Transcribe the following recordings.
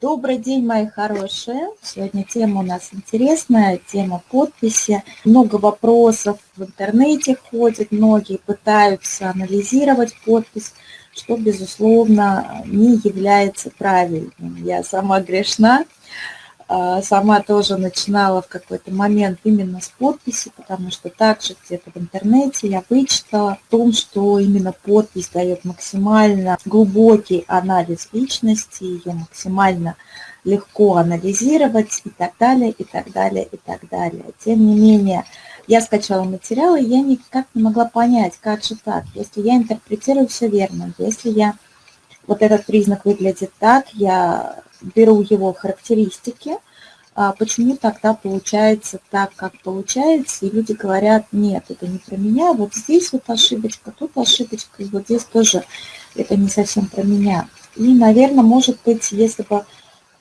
Добрый день, мои хорошие. Сегодня тема у нас интересная, тема подписи. Много вопросов в интернете ходит, многие пытаются анализировать подпись, что, безусловно, не является правильным. Я сама грешна, сама тоже начинала в какой-то момент именно с подписи, потому что также где-то в интернете я вычитала о том, что именно подпись дает максимально глубокий анализ личности, ее максимально легко анализировать и так далее, и так далее, и так далее. Тем не менее, я скачала материалы, я никак не могла понять, как же так, если я интерпретирую все верно, если я вот этот признак выглядит так, я беру его характеристики, а почему тогда получается так, как получается, и люди говорят, нет, это не про меня, вот здесь вот ошибочка, тут ошибочка, и вот здесь тоже это не совсем про меня. И, наверное, может быть, если бы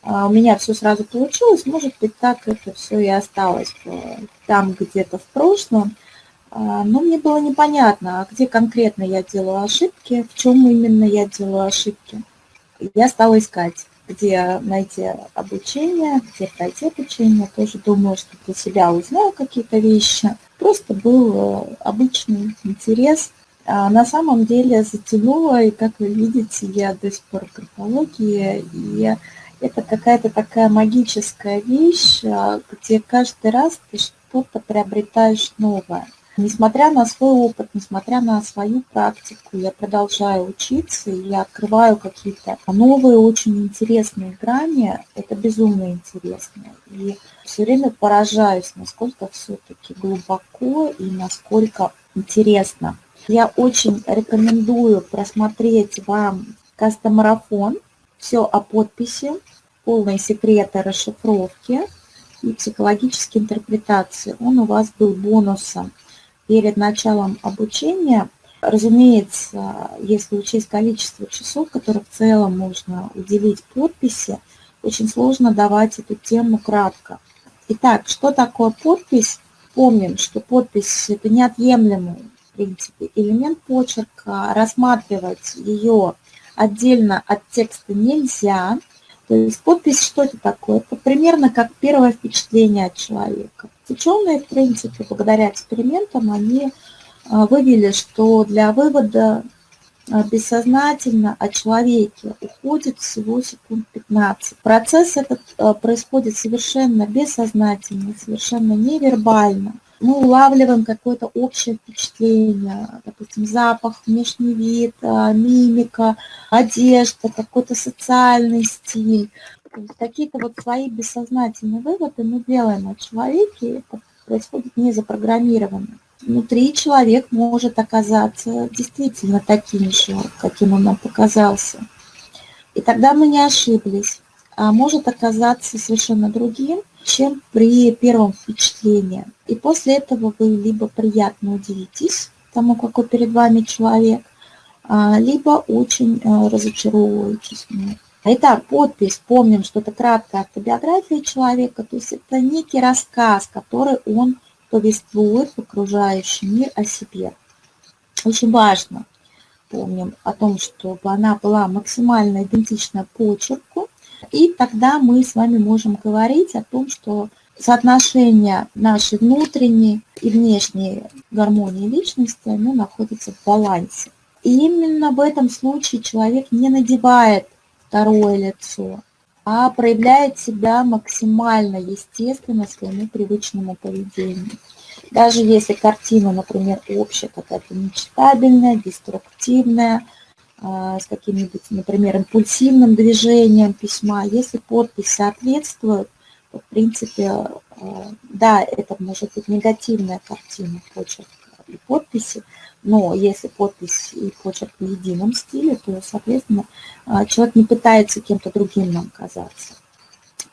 а, у меня все сразу получилось, может быть, так это все и осталось там где-то в прошлом, а, но мне было непонятно, а где конкретно я делаю ошибки, в чем именно я делаю ошибки. Я стала искать где найти обучение, где пройти обучение. Тоже думаю, что для себя узнаю какие-то вещи. Просто был э, обычный интерес. А на самом деле затянуло, и как вы видите, я до сих пор в графологии, и это какая-то такая магическая вещь, а, где каждый раз ты что-то приобретаешь новое. Несмотря на свой опыт, несмотря на свою практику, я продолжаю учиться, и я открываю какие-то новые, очень интересные грани. Это безумно интересно. И все время поражаюсь, насколько все-таки глубоко и насколько интересно. Я очень рекомендую просмотреть вам кастомарафон, все о подписи, полные секреты расшифровки и психологической интерпретации. Он у вас был бонусом перед началом обучения. Разумеется, если учесть количество часов, которые в целом можно уделить подписи, очень сложно давать эту тему кратко. Итак, что такое подпись? Помним, что подпись – это неотъемлемый, в принципе, элемент почерка. Рассматривать ее отдельно от текста нельзя. То есть подпись что это такое? Это примерно как первое впечатление от человека. Ученые, в принципе, благодаря экспериментам, они а, вывели, что для вывода а, бессознательно о человеке уходит всего секунд 15. Процесс этот а, происходит совершенно бессознательно, совершенно невербально мы улавливаем какое-то общее впечатление, допустим, запах, внешний вид, а, мимика, одежда, какой-то социальный стиль. Какие-то вот свои бессознательные выводы мы делаем о человеке, это происходит не запрограммированно. Внутри человек может оказаться действительно таким же, каким он нам показался. И тогда мы не ошиблись. А может оказаться совершенно другим, чем при первом впечатлении. И после этого вы либо приятно удивитесь тому, какой перед вами человек, а, либо очень э, разочаровываетесь в. Итак, подпись, помним, что это краткая автобиография человека, то есть это некий рассказ, который он повествует в окружающий мир о себе. Очень важно, помним о том, чтобы она была максимально идентична почерку, и тогда мы с вами можем говорить о том, что соотношение нашей внутренней и внешней гармонии личности, оно находится в балансе. И именно в этом случае человек не надевает второе лицо, а проявляет себя максимально естественно своему привычному поведению. Даже если картина, например, общая, какая-то нечитабельная, деструктивная, с каким-нибудь, например, импульсивным движением письма. Если подпись соответствует, то, в принципе, а, да, это может быть негативная картина почерка и подписи, но если подпись и почерк в едином стиле, то, соответственно, а, человек не пытается кем-то другим нам казаться.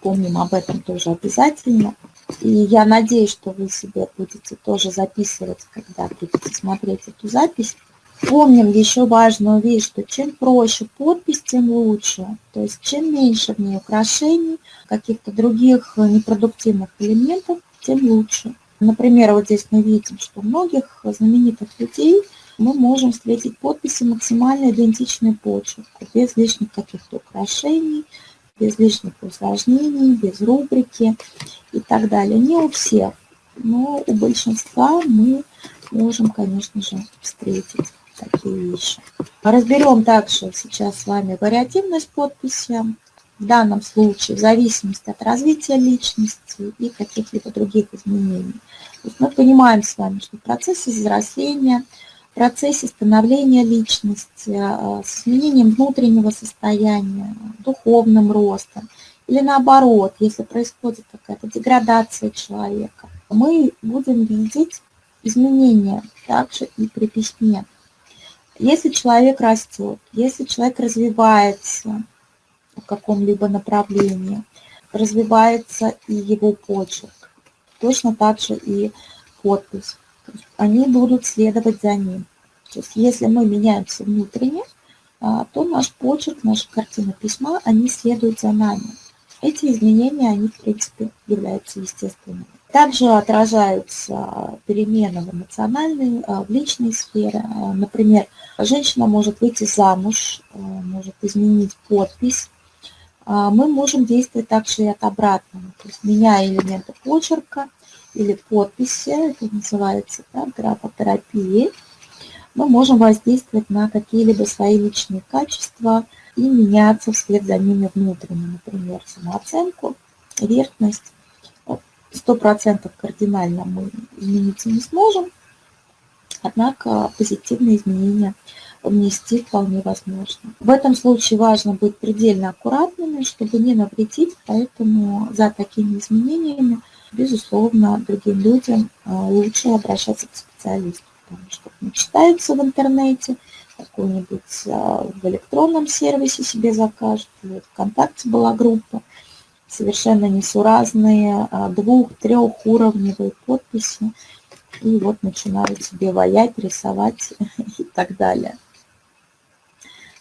Помним об этом тоже обязательно. И я надеюсь, что вы себе будете тоже записывать, когда будете смотреть эту запись, Помним еще важную вещь, что чем проще подпись, тем лучше. То есть чем меньше в ней украшений, каких-то других непродуктивных элементов, тем лучше. Например, вот здесь мы видим, что у многих знаменитых людей мы можем встретить подписи максимально идентичные почерку, без лишних каких-то украшений, без лишних усложнений, без рубрики и так далее. Не у всех, но у большинства мы можем, конечно же, встретить такие вещи. Разберем также сейчас с вами вариативность подписи. В данном случае в зависимости от развития личности и каких-либо других изменений. То есть мы понимаем с вами, что в процессе взросления, в процессе становления личности, э, с изменением внутреннего состояния, духовным ростом, или наоборот, если происходит какая-то деградация человека, мы будем видеть изменения также и при письме. Если человек растет, если человек развивается в каком-либо направлении, развивается и его почерк, точно так же и подпись. Они будут следовать за ним. То есть если мы меняемся внутренне, а, то наш почерк, наша картина письма, они следуют за нами. Эти изменения, они, в принципе, являются естественными. Также отражаются перемены в эмоциональной, э, в личной сфере. Э, например, женщина может выйти замуж, э, может изменить подпись. Мы можем действовать также и от обратного, то есть меняя элементы почерка или подписи, это называется да, графотерапией, мы можем воздействовать на какие-либо свои личные качества и меняться вслед за ними внутренне, например, самооценку, верхность, сто процентов кардинально мы измениться не сможем, однако позитивные изменения внести вполне возможно. В этом случае важно быть предельно аккуратными, чтобы не навредить, поэтому за такими изменениями, безусловно, другим людям а, лучше обращаться к специалисту, потому что не читаются в интернете, какой-нибудь а, в электронном сервисе себе закажут, вот ВКонтакте была группа, совершенно несуразные, а, двух-трехуровневые подписи. И вот начинают себе ваять, рисовать и так далее.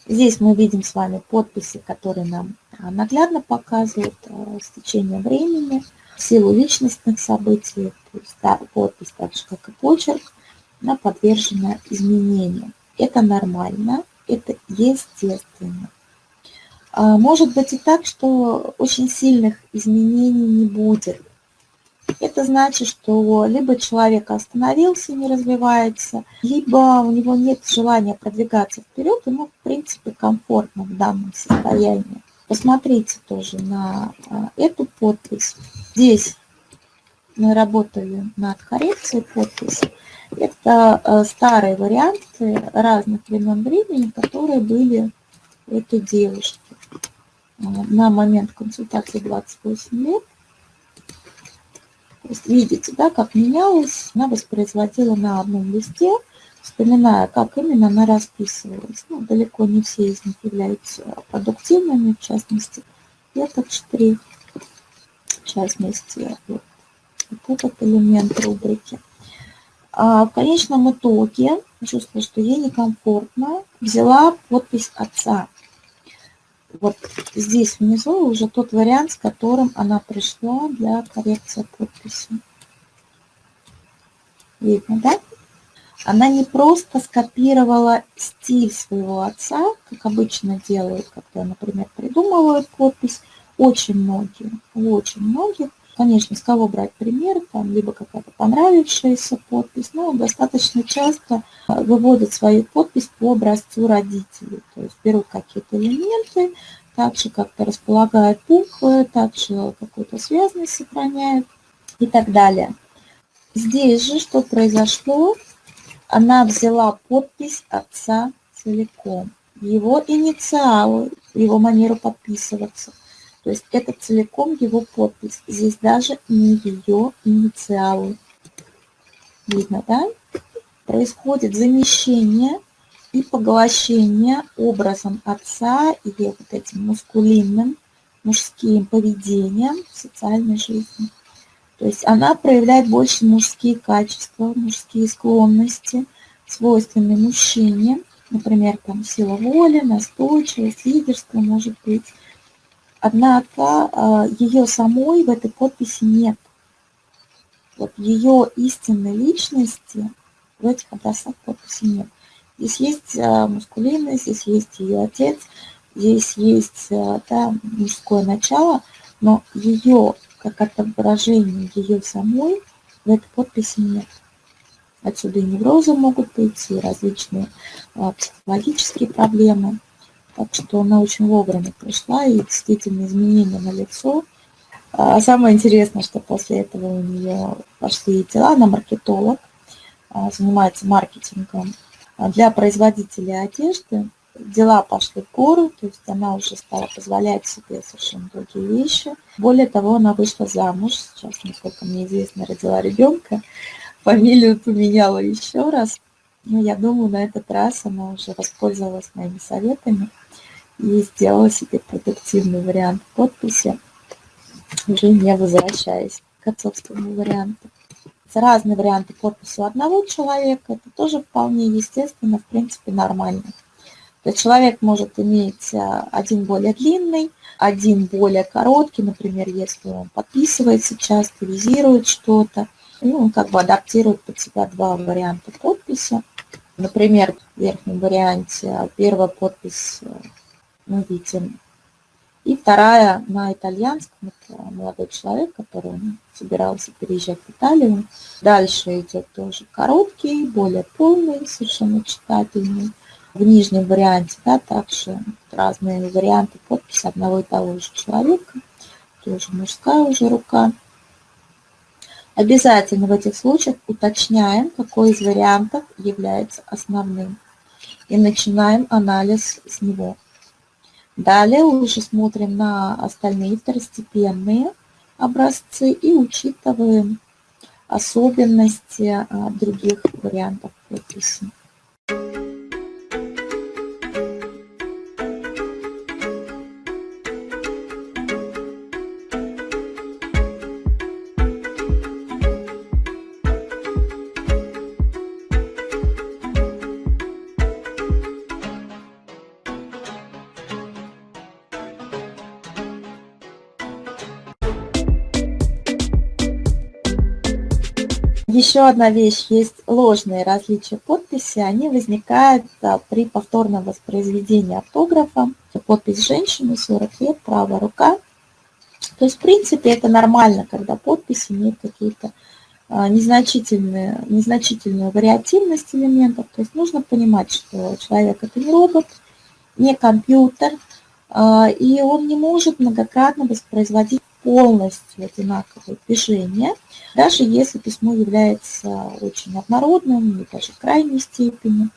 Здесь мы видим с вами подписи, которые нам а, наглядно показывают а, с течением времени, силу личностных событий, то есть да, подпись, так же как и почерк, подвержена изменениям. Это нормально, это естественно. А, может быть и так, что очень сильных изменений не будет. Это значит, что либо человек остановился, не развивается, либо у него нет желания продвигаться вперед, ему, в принципе, комфортно в данном состоянии. Посмотрите тоже на а, эту подпись. Здесь мы работали над коррекцией подписи. Это а, старые варианты разных времен времени, которые были у этой девушки на момент консультации 28 лет. То есть видите, да, как менялась, она воспроизводила на одном листе, вспоминая, как именно она расписывалась. Ну, далеко не все из них являются продуктивными, в частности, этот штрих, в частности, вот, вот этот элемент рубрики. А в конечном итоге, чувствую, что ей некомфортно, взяла подпись отца вот здесь внизу уже тот вариант, с которым она пришла для коррекции подписи. Видно, да? Она не просто скопировала стиль своего отца, как обычно делают, когда, например, придумывают подпись. Очень многие, очень многих Конечно, с кого брать пример, там либо какая-то понравившаяся подпись, но достаточно часто э, выводят свою подпись по образцу родителей. То есть берут какие-то элементы, также как-то располагают буквы, также какую-то связность сохраняют и так далее. Здесь же что произошло? Она взяла подпись отца целиком, его инициалы, его манеру подписываться – то есть это целиком его подпись. Здесь даже не ее инициалы. Видно, да? Происходит замещение и поглощение образом отца и вот этим мускулинным, мужским поведением в социальной жизни. То есть она проявляет больше мужские качества, мужские склонности, свойственные мужчине, например, там сила воли, настойчивость, лидерство, может быть, Однако а, ее самой в этой подписи нет. Вот ее истинной личности в этих образцах подписи нет. Здесь есть а, мускулинность, здесь есть ее отец, Здесь есть э, да, мужское начало, но ее, как отображение ее самой, в этой подписи нет. Отсюда и неврозы могут быть, и различные психологические проблемы. Так что она очень вовремя пришла, и действительно изменения на лицо. А самое интересное, что после этого у нее пошли дела, она маркетолог, а, занимается маркетингом для производителей одежды дела пошли в гору, то есть она уже стала позволять себе совершенно другие вещи. Более того, она вышла замуж, сейчас, насколько мне известно, родила ребенка, фамилию поменяла еще раз. Но я думаю, на этот раз она уже воспользовалась моими советами и сделала себе продуктивный вариант подписи, уже не возвращаясь к отцовскому варианту. Разные варианты подписи у одного человека, это тоже вполне естественно, в принципе, нормально. Человек может иметь а, один более длинный, один более короткий, например, если он подписывается часто, визирует что-то, ну, он как бы адаптирует под себя два варианта подписи. Например, в верхнем варианте а, первая подпись э, мы видим, и вторая на итальянском, это молодой человек, который собирался переезжать в Италию. Дальше идет тоже короткий, более полный, совершенно читательный в нижнем варианте, да, также разные варианты подписи одного и того же человека, тоже мужская уже рука. Обязательно в этих случаях уточняем, какой из вариантов является основным. И начинаем анализ с него. Далее уже смотрим на остальные второстепенные образцы и учитываем особенности а, других вариантов подписи. Еще одна вещь, есть ложные различия подписи, они возникают а, при повторном воспроизведении автографа. Подпись женщины, 40 лет, правая рука. То есть, в принципе, это нормально, когда подпись имеет какие-то а, незначительные, незначительную вариативность элементов. То есть нужно понимать, что человек это не робот, не компьютер, и он не может многократно воспроизводить полностью одинаковые движения, даже если письмо является очень однородным или даже в крайней степени.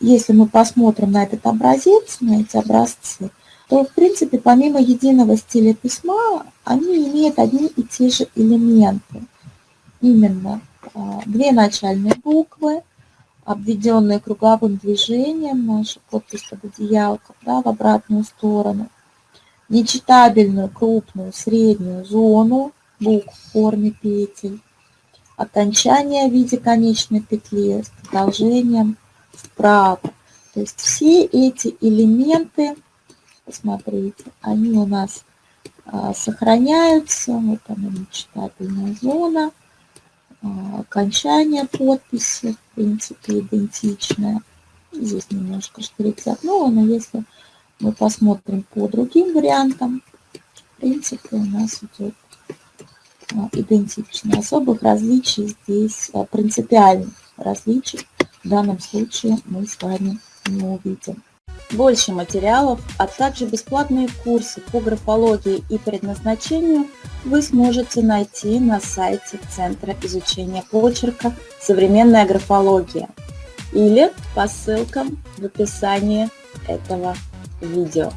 Если мы посмотрим на этот образец, на эти образцы, то, в принципе, помимо единого стиля письма, они имеют одни и те же элементы. Именно а, две начальные буквы, обведенные круговым движением, наша подпись под одеялком, да, в обратную сторону, нечитабельную крупную среднюю зону букв в форме петель, окончание в виде конечной петли с продолжением вправо. То есть все эти элементы, посмотрите, они у нас а, сохраняются. Вот она нечитабельная зона, окончание подписи, в принципе, идентичное. Здесь немножко штрих-загнула, но если мы посмотрим по другим вариантам. В принципе, у нас идет а, идентично. Особых различий здесь, а, принципиальных различий в данном случае мы с вами не увидим. Больше материалов, а также бесплатные курсы по графологии и предназначению вы сможете найти на сайте Центра изучения почерка «Современная графология» или по ссылкам в описании этого видео.